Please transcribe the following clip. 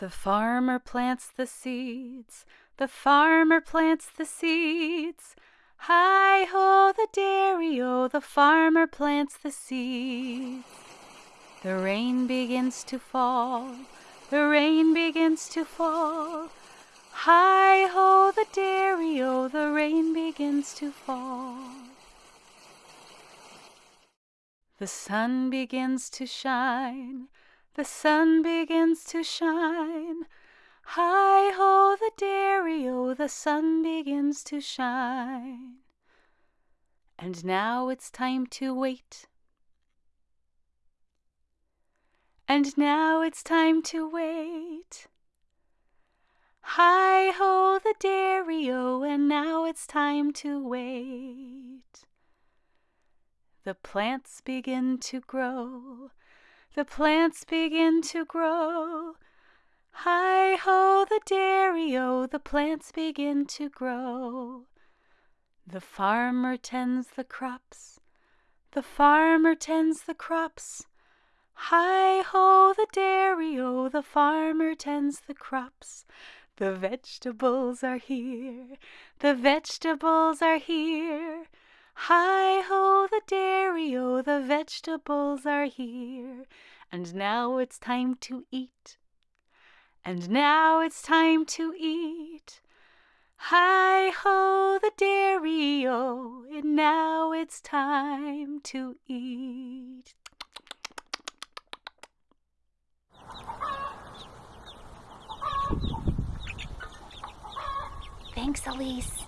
The farmer plants the seeds, the farmer plants the seeds. Hi ho, the dairy o, the farmer plants the seeds. The rain begins to fall, the rain begins to fall. Hi ho, the dairy o, the rain begins to fall. The sun begins to shine, the sun begins to shine. Hi ho, the dairy o, the sun begins to shine. And now it's time to wait. And now it's time to wait. Hi ho, the dairy o, and now it's time to wait. The plants begin to grow the plants begin to grow. Hi ho, the dairy o, the plants begin to grow. The farmer tends the crops, the farmer tends the crops. Hi ho, the dairy o, the farmer tends the crops. The vegetables are here, the vegetables are here. Hi ho, the dairy o, the vegetables are here. And now it's time to eat. And now it's time to eat. Hi ho, the dairy o, and now it's time to eat. Thanks, Elise.